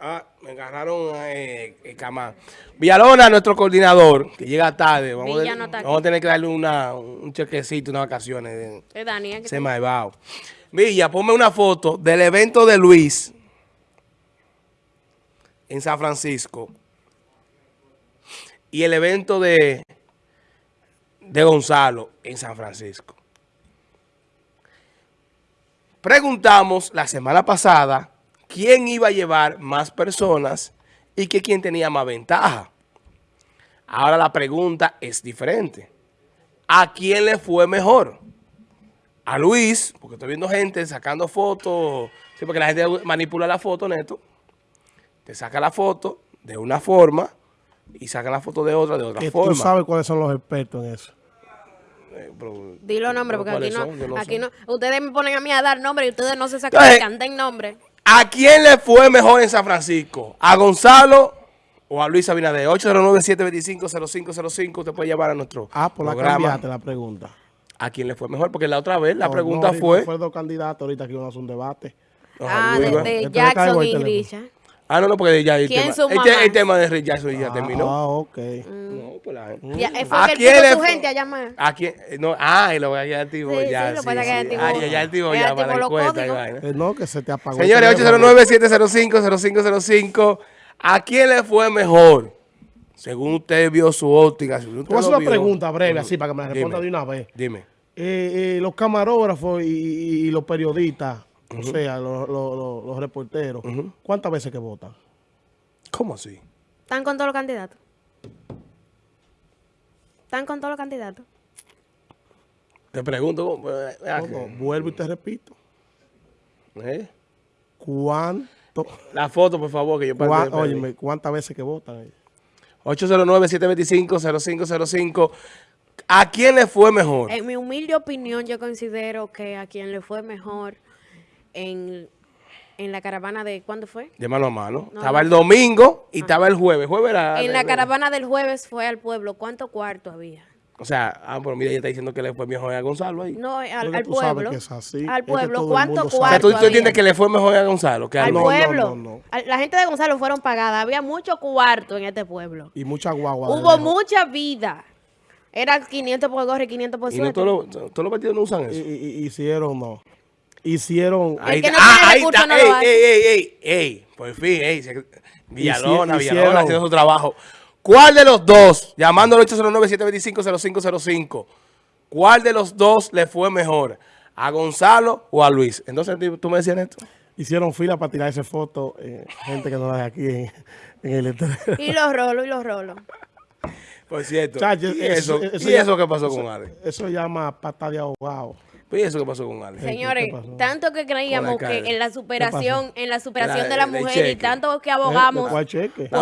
Ah, me agarraron eh, el camán. Villalona, nuestro coordinador, que llega tarde. Vamos, a, no está aquí. vamos a tener que darle una, un chequecito, unas vacaciones. Es Daniel. Se me ha llevado. Villa, ponme una foto del evento de Luis en San Francisco y el evento de, de Gonzalo en San Francisco. Preguntamos la semana pasada quién iba a llevar más personas y que quién tenía más ventaja. Ahora la pregunta es diferente. ¿A quién le fue mejor? A Luis, porque estoy viendo gente sacando fotos, sí, porque la gente manipula la foto, Neto. Te saca la foto de una forma y saca la foto de otra de otra Que forma. tú sabes cuáles son los expertos en eso. Eh, pero- Dilo nombre, porque aquí ¿cuáles no, aquí no, ustedes me ponen a mí a dar nombre y ustedes no se sacan, canten nombre. ¿A quién le fue mejor en San Francisco? ¿A Gonzalo o a Luis Abinader? 809-725-0505. Usted puede llamar a nuestro Ah, por la cambiaste la pregunta. ¿A quién le fue mejor? Porque la otra vez la No, pregunta no, fue... Fue dos candidatos ahorita que iban a hacer un debate. Ah, de, Jackson y teléfono. Ah, no, no, porque ya el, ¿Quién tema, este- el tema de Jackson ya terminó. Ah, ok. No, pues la- Ya, eh, fue ¿A que quién le su fue? gente a llamar. ¿A quién? Eh, No, ah, y lo voy a ya activo Sí, ya. sí, lo sí, pasa que sí. ya activó. Ah, ya, ya activo Ya para la encuesta. y. Eh, no, que se te apagó. Señores, teléfono. 809-705-0505. ¿A quién le fue mejor? Según usted vio su óptica. Si usted Te voy a hacer lo una vio. pregunta breve, así, para que me la responda Dime. de una vez. Dime. Eh, eh, los camarógrafos y, y- y los periodistas, o sea, los, los- los- los reporteros, ¿cuántas veces que votan? ¿Cómo así? ¿Están con todos los candidatos? ¿Están con todos los candidatos? Te pregunto. ¿cómo? Eh, No, que- no, vuelvo y te repito. ¿Eh? ¿Cuánto, La foto, por favor, que yo cuá- perdí- perdí. óyeme, ¿cuántas veces que votan? 809-725-0505. ¿A quién le fue mejor? En mi humilde opinión, yo considero que a quien le fue mejor en, en la caravana de... ¿Cuándo fue? De mano a mano. No, estaba no. el domingo y estaba el jueves. Jueves era... En la era- caravana del jueves fue al pueblo. ¿Cuántos cuartos había? O sea, ah, pero mira, ella está diciendo que le fue mejor a Gonzalo ahí. No, al, Porque al sabes pueblo. que es así, Al pueblo. todo el ¿Cuántos mundo sabe. o sea, tú, tú entiendes que le fue mejor a Gonzalo que a Al No, pueblo. no, no. Al- La gente de Gonzalo fueron pagadas. Había mucho cuarto en este pueblo. Y mucha guagua. Hubo de- mucha vida. Era 500 por gorro y 500 por Y no suerte. todos los, todos los partidos no usan Y, eso. y- y- hicieron, no. Hicieron. Ay, que no ah, ahí está. no ey, ey, ey, ey, ey. Por fin, ey. Villalona, Hici- Villalona haciendo su trabajo. ¿Cuál de los dos, llamando al 809-725-0505, cuál de los dos le fue mejor? ¿A Gonzalo o a Luis? Entonces, tú- me decías esto. Hicieron fila para tirar esa foto. eh, gente que no la de aquí en, en el letrero. Y los rolos, y los rolos. Por cierto. Chacho, ¿Y eso, eso ¿y ya- eso qué pasó con Ale? Eso llama pata de ahogado. ¿Y eso qué pasó con Ale? Señores, tanto que creíamos la que en la superación, en la superación La- de la mujer y tanto que ¿De abogamos? La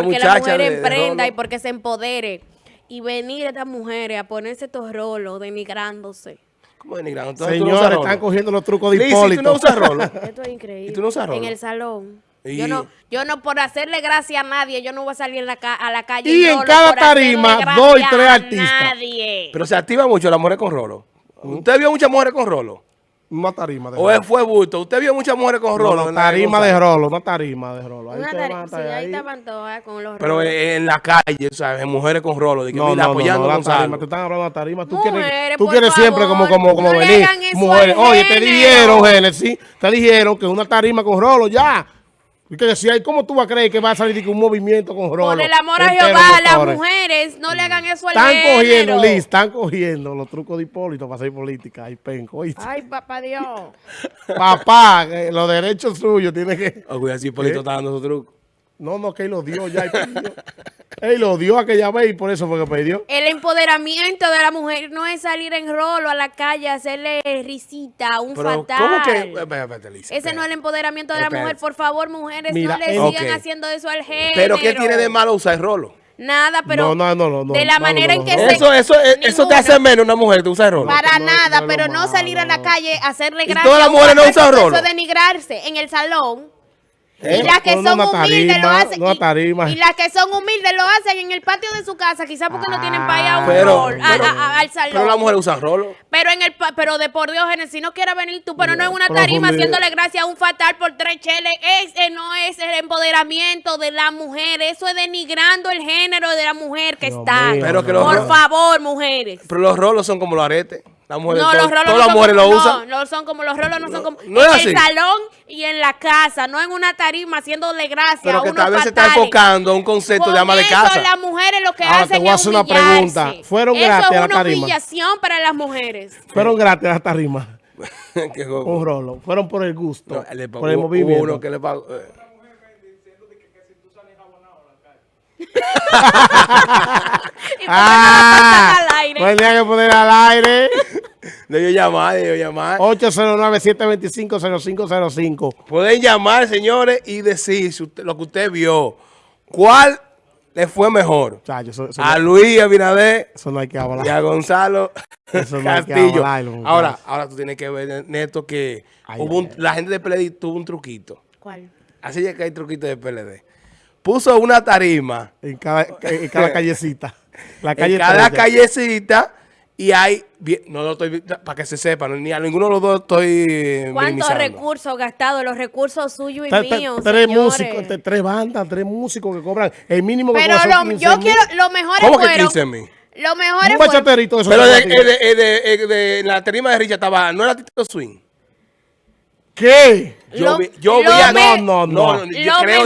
porque la mujer de- de emprenda y porque se empodere y venir estas mujeres a ponerse estos rolos denigrándose. ¿Cómo denigrando? Entonces, tú no Señores, están cogiendo los trucos de Hipólito. ¿tú no usas rolo? Esto es increíble. ¿Y tú no usas rolo? En el salón. Y- Yo no, yo no por hacerle gracia a nadie, yo no voy a salir en la ca- a la calle. Y en cada tarima, dos y tres artistas. Nadie. Pero se activa mucho las mujeres con rolo. ¿Usted vio muchas mujeres con rolo? Una tarima de ¿O rolo. él fue bulto? ¿Usted vio muchas mujeres con rolo? No, en la tarima de rolo, una tarima de rolo. Ahí Una ustedes tari- van a sí, ahí estaban todas con los Pero rolos. en, en la calle, ¿sabes? Mujeres con rolo. De que, No, mira, no, no, apoyando no, Gonzalo. tarima, te están hablando de tarima. Tú Mujeres, quieres, tú quieres siempre como, como, como no venir. Mujeres. Oye, te dijeron, Génesis, te dijeron que una tarima con rolo, ya. Y que decía, ¿y cómo tú vas a creer que va a salir de un movimiento con rolo? Por el amor a entero, Jehová, las mujeres, no le hagan eso al Están género. cogiendo, Liz, están cogiendo los trucos de Hipólito para hacer política. Ay, penco, ¿oíste? Ay, papá Dios. Papá, eh, los derechos suyos tiene que... Cuidado, si Polito está dando su truco. No, no, que él lo dio ya. Él, lo dio aquella vez y por eso fue que perdió. El empoderamiento de la mujer no es salir en rolo a la calle a hacerle risita a un Pero, fatal. ¿cómo que? Espérate, espérate, Lisa, Ese no es el empoderamiento de la Espérate. mujer. Por favor, mujeres, Mira, no le sigan haciendo eso al género. ¿Pero qué tiene de malo usar rolo? Nada, pero No, no, no, de la no, manera no, en que no. se... Eso, eso, eh, eso te hace menos una mujer que usa rolo. Para no, nada, pero no salir a la calle hacerle ¿Y gracia. todas las mujeres no usan rolo? Eso es denigrarse en el salón. Y las que son humildes lo hacen. y- las que son humildes lo hacen en el patio de su casa, quizás porque no tienen para ir a un rol, al salón. pero las mujeres usan rolo. Pero en el pero de por Dios, si no quieres venir tú, pero no en una tarima haciéndole gracia a un fatal por tres cheles, ese no es el empoderamiento de la mujer, eso es denigrando el género de la mujer que está. por favor, mujeres. Pero los rolos son como los aretes. Las mujeres, No, los rolos todas no las son mujeres como, lo no, usan. no son como los rolos, no son como no en es el así. salón y en la casa, no en una tarima haciéndole gracia Pero a que tal vez se está enfocando a un concepto de Con ama de casa. las mujeres lo que Ahora te hacen voy a es hacer una pregunta. ¿Fueron Eso gratis a es la una tarima? humillación para las mujeres. Fueron gratis las tarimas. Que jo- Un rolo. Fueron por el gusto. no, le pagó- por el movimiento. uno que le pagó. eh. Y Ah, al aire. pues tenía que poner al aire. Debió llamar, debió llamar. 809-725-0505. Pueden llamar, señores, y decir si usted- lo que usted vio. ¿Cuál le fue mejor? Chacho, eso, eso A no, Luis Abinader eso no hay que y a hablar. Gonzalo Eso no hay que Castillo. muchachos. ahora, ahora tú tienes que ver, Neto, que Ay, hubo un- ay, ay. la gente de PLD tuvo un truquito. ¿Cuál? Así es que hay truquitos de PLD. Puso una tarima En cada, en cada callecita. La calle en cada 13. callecita y hay, no lo estoy, para que se sepa, ni a ninguno de los dos estoy ¿Cuántos recursos gastados? Los recursos suyos y míos, tres señores. músicos, tre- tres bandas, tres músicos que cobran el mínimo que Pero lo, 15 yo mil. quiero, lo mejor ¿Cómo que fueron... 15 mil? Lo mejor Un bachaterito eso. Pero de, de, de, de- de- de la tarima de Richard estaba, no era Tito Swing. ¿Qué? Yo vi, yo vi a- me- No, no, no. yo Lo creo.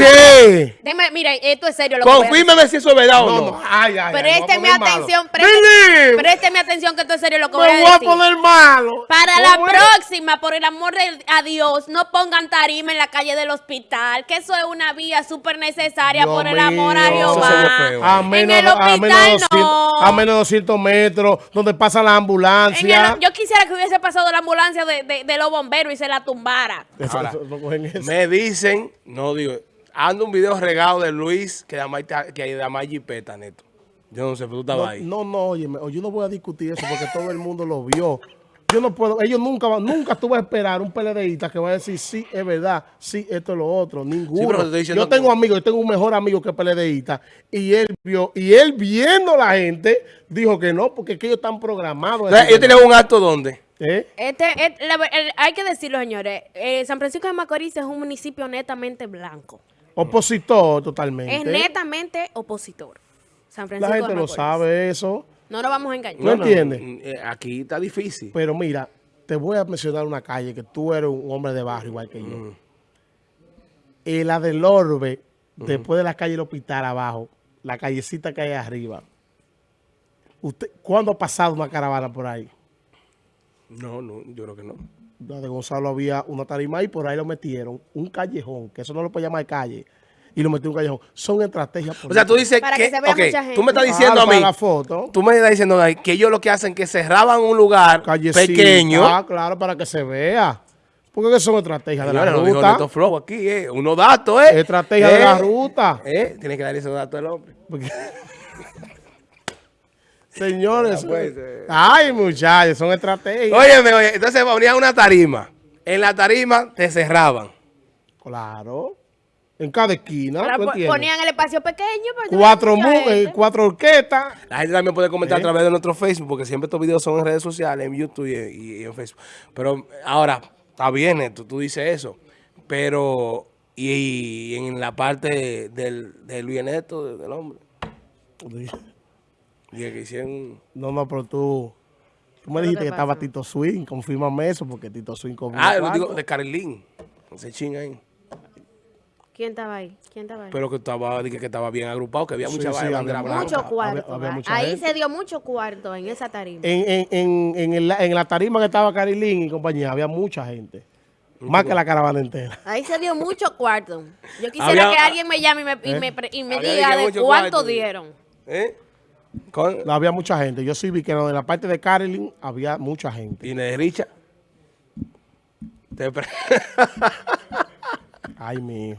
Deme, mira, esto es serio. Lo que decir. Confírmeme si eso es verdad o No, no. no. Ay, ay, Présteme atención, présteme, présteme atención que esto es serio lo que voy a Me voy a decir. poner malo. Para la próxima, por el amor de a Dios, no pongan tarima en la calle del hospital, que eso es una vía súper necesaria Dios por el amor a Jehová. A En menos, el a, hospital menos de 200, no. a menos de 200 metros, donde pasa la En ambulancia. el- yo quisiera que hubiese pasado la ambulancia de, de- de los bomberos y se la tumbara. No cogen eso. Me dicen, no digo, ando un video regado de Luis que da más que da más jipeta, Neto. Yo no sé, pero tú estabas No, ahí. no, no, óyeme, yo no voy a discutir eso porque todo el mundo lo vio. Yo no puedo, ellos nunca van, nunca tú vas a esperar un PLDista que va a decir, sí, es verdad, sí, esto es lo otro, ninguno. pero te yo tengo que- amigos, yo tengo un mejor amigo que PLDista y él vio, y él viendo la gente, dijo que no, porque es que ellos están programados. Entonces, Yo tenía un acto donde. ¿Eh? Este, et- la- el- hay que decirlo, señores. eh, San Francisco de Macorís es un municipio netamente blanco. Opositor totalmente. Es netamente opositor. San Francisco La de gente lo Macorís. sabe eso, No nos vamos a engañar. ¿No entiendes? eh, Aquí está difícil. pero mira, te voy a mencionar una calle que tú eres un hombre de barrio igual que yo. Mm. Y la del Orbe, después de la calle del hospital abajo, la callecita que hay arriba. Usted, ¿Cuándo ha pasado una caravana por ahí? No, no, yo creo que no. La de Gonzalo había una tarima y por ahí lo metieron. Un callejón, que eso no lo puede llamar calle. Y lo metieron en un callejón. Son estrategias O sea, tú políticas. dices Para que, que se vea mucha gente. tú me estás diciendo a mí, la foto. tú me estás diciendo que ellos lo que hacen es que cerraban un lugar Callecita, pequeño. Ah, claro, para que se vea. Porque que son estrategias de la dijo ruta. Neto Flow aquí, eh. Unos datos, eh. Estrategia de la ruta. Eh, tiene que dar esos datos al hombre. Señores, pues, eh. ay muchachos, son estrategias. Óyeme, oye, entonces ponían una tarima. En la tarima te cerraban. Claro. En cada esquina, ponían el espacio pequeño. Cuatro, eh, cuatro orquestas. La gente también puede comentar ¿Eh? a través de nuestro Facebook, porque siempre estos videos son en redes sociales, en YouTube y, en Facebook. Pero ahora, está bien esto, tú dices eso. Pero, y, y en la parte del, de Luis Neto, del hombre, y que hicieron... No, no, pero tú, tú me dijiste que que estaba? Tito Swing. Confírmame eso, porque Tito Swing comió Ah, lo digo de Carolín, ese ching ahí. ¿Quién estaba ahí? ¿Quién estaba ahí? Pero que estaba, dije que estaba bien agrupado, que había Sí, mucha sí, había mucho. blanca. mucho cuarto. ahí gente. se dio mucho cuarto en esa tarima. En, en, en, en, el- en la tarima que estaba Carilín y compañía, había mucha gente. Más que la caravana entera. Ahí se dio mucho cuarto. Yo quisiera Había- que alguien me llame y me, y ¿Eh? me, y me diga que de cuánto cuarto. dieron. ¿Eh? Con, No, había mucha gente. Yo sí vi que en la parte de Carilín había mucha gente. y de Richa. Te pre- Ay, mío.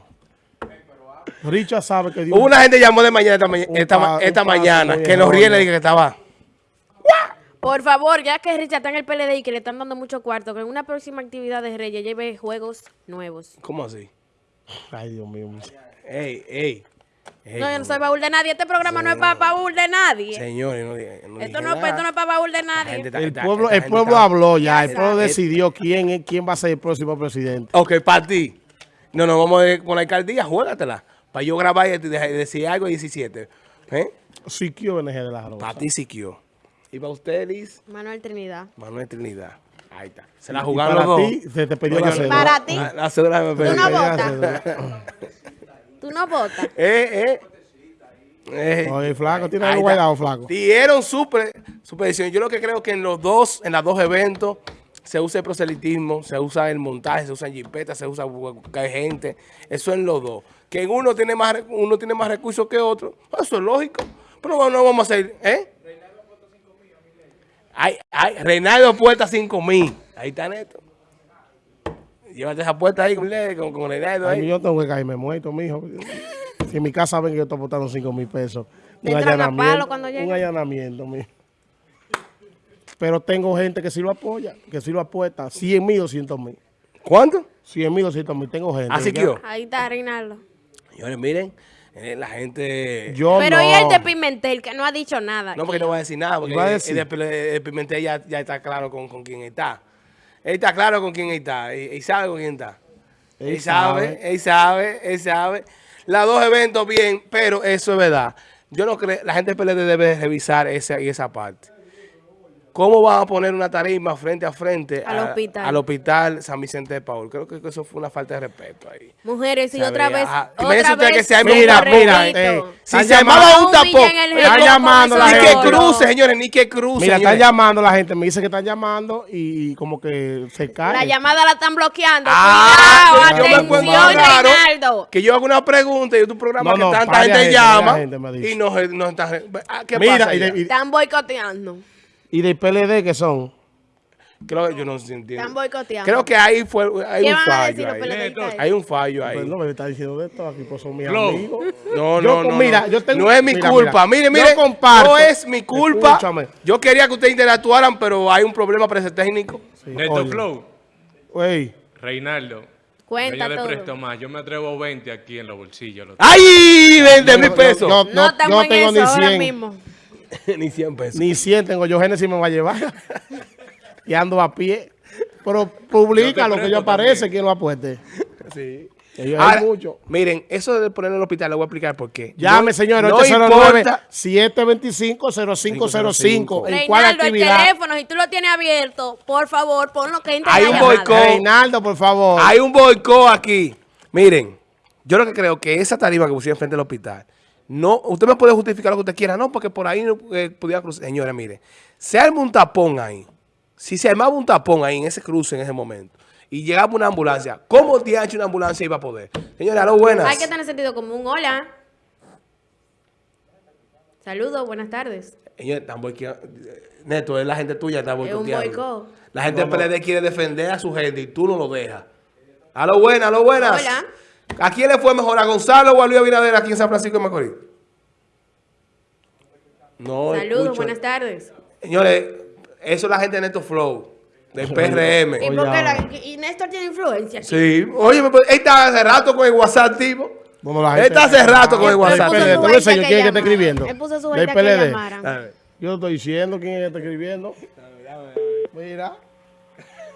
Richard sabe que dio Hubo una gente que llamó de mañana esta, ma- mañana que los rieles erróneo. dije que estaba. Por favor, ya que Richard está en el PLD y que le están dando mucho cuarto, que en una próxima actividad de Reyes lleve juegos nuevos. ¿Cómo así? Ay, Dios mío. Ey, ey. No, yo no soy baúl de nadie. Este programa no es para baúl de nadie. Señores, no, no Esto no, esto no es para baúl de nadie. gente El pueblo, el pueblo está- habló ya, el pueblo decidió quién, es- quién va a ser el próximo presidente. Ok, para ti. No, no, vamos a ver con la alcaldía, juégatela. Para yo grabar y de- de- decir algo a 17. ¿Eh? Siquio NG de la Rosa. Para ti, Siquio. Y para usted, Liz, Manuel Trinidad. Manuel Trinidad. Ahí está. Se la jugaron para los dos. ti, se te pidió la cédula. Para ti. La, la cédula me Tú pedí. no votas. Tú no votas. Eh, eh. Eh. Oye, flaco, tiene algo guardado, flaco. Dieron su, pre- su predicción. Yo lo que creo que en los dos, en los dos eventos, se usa el proselitismo, se usa el montaje, se usan jipetas, se usa que hay gente. Eso en los dos. Que en uno tiene más, uno tiene más recursos que otro. Eso es lógico. Pero no, no vamos a hacer, ¿eh? Ay, ay, Reinaldo Puerta 5 mil. Ahí está Neto. Llévate esa puerta ahí con, con, con Reinaldo Ay, ahí. yo tengo que caerme muerto, mijo. Si en mi casa ven que yo estoy botando 5 mil pesos. Te Un entran a palo allanamiento. Un allanamiento, mijo. Pero tengo gente que sí lo apoya, que sí lo apuesta. 100 mil, 200 mil. ¿Cuánto? 100 mil, 200 mil. Tengo gente. Así que yo. Ahí está Reinaldo. Señores, miren, eh, la gente... Yo Pero no. y el de Pimentel, que no ha dicho nada. No, porque no voy a decir nada, porque Iba a el- decir. el, de- el Pimentel ya, ya está claro con, con quién está. Él está claro con quién está, y, y sabe con quién está. Él, Él sabe, sabe. él sabe, él sabe. Los dos eventos bien, pero eso es verdad. Yo no creo, la gente del PLD debe revisar esa y esa parte. ¿Cómo van a poner una tarima frente a frente Al a- hospital. al hospital San Vicente de Paul? Creo que eso fue una falta de respeto ahí. Mujeres, y otra vez. ajá. Otra vez. que se arme Mira, mira, eh, Si Están se llamando- un tapón, Están llamando la ni ese que gente. cruce, señores, ni que cruce. Mira, están llamando la gente. Me dice que están llamando y como que se cae. La llamada la están bloqueando. Ah, Cuidado, yo me encuentro atención, Reinaldo. que yo hago una pregunta y tu programa No, que no, tanta gente gente, llama gente y no, no está... ah, ¿Qué Mira, pasa y y- Están boicoteando. Y del PLD que son. Creo que yo no entiendo. Están boicoteando. Creo que ahí fue hay ¿Qué un van a decir fallo los ahí. PLDistas? Hay un fallo ahí. No me está diciendo de esto aquí, pues son mis amigos. No, Yo, no, no. mira, no. yo tengo- no es mi mira, culpa. mira, mire, yo mire. comparto. No es mi culpa. Escúchame. Yo quería que ustedes interactuaran, pero hay un problema para ese técnico. Sí, Neto oye. Flow, Güey, Reinaldo. Cuenta yo le todo. presto más. Yo me atrevo 20 aquí en los bolsillos. Lo- ¡Ay! 20 mil yo- pesos. yo- No estamos yo en tengo eso ni ahora 100. mismo. Ni 100 pesos. ni 100 tengo yo. Génesis me va a llevar. y ando a pie. Pero publica lo que yo aparece, quien lo apueste. Sí. Ahora, hay mucho. miren, eso de ponerlo en el hospital, le voy a explicar por qué. Llame, No- señores, no 809 importa. 725-0505. ¿En cuál Reinaldo, el teléfono, si tú lo tienes abierto, por favor, ponlo que entre Hay un boicot. Reinaldo, por favor. Hay un boicot aquí. Miren, yo lo que creo que esa tarima que pusieron frente al hospital, no, usted me puede justificar lo que usted quiera, no, porque por ahí no eh, podía cruzar. Señora, mire, se arma un tapón ahí. Si se armaba un tapón ahí en ese cruce en ese momento y llegaba una ambulancia, ¿cómo hecho una ambulancia iba a poder? Señora, lo buenas. Hay que tener sentido común. Hola. Saludos, buenas tardes. Señor, están boicoteando. Neto, es la gente tuya está boicoteando. boicot. La gente del PLD quiere defender a su gente y tú no lo dejas. A lo buenas, a lo buenas. Hola. ¿A quién le fue mejor? ¿A Gonzalo o a Luis Abinader aquí en San Francisco de Macorís? No Saludos, escucho. buenas tardes. Señores, eso es la gente de Neto Flow, del PRM. ¿Y, Oye, por la- y Néstor tiene influencia? aquí? Sí. Oye, pues, él está hace rato con el WhatsApp, tipo. Bueno, la Él gente- está hace rato con el Él WhatsApp. puso PLD, gente enseño que quién es que está escribiendo. Él puso su gente que PLD. llamaran. Yo estoy diciendo quién es que está escribiendo. Mira.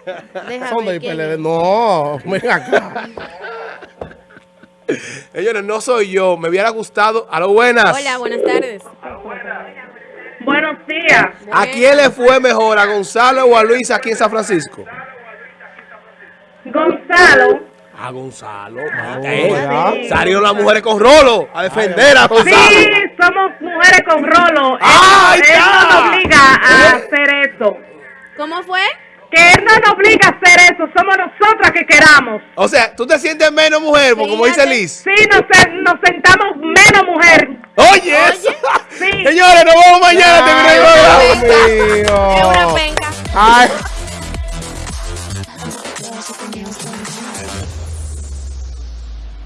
Déjame Son del PLD. No, ven acá. Señores, no soy yo. Me hubiera gustado. A lo buenas. Hola, buenas tardes. Buenos días. ¿A quién le fue mejor? ¿A Gonzalo o a Luis aquí en San Francisco? Gonzalo. A Gonzalo. Eh, ya. Salieron las mujeres con rolo a defender a Gonzalo. Sí, somos mujeres con rolo. Él, ¡Ahí él está! no nos obliga a hacer eso. ¿Cómo fue? Que él no nos obliga a hacer eso. Somos nosotras que queramos. O sea, tú te sientes menos mujer, porque como dice. Liz. Sí, nos, nos sentamos menos mujer. Oye, eso. Sí. señores, nos vemos mañana. Ay, Dios Es una mío. penca. Ay.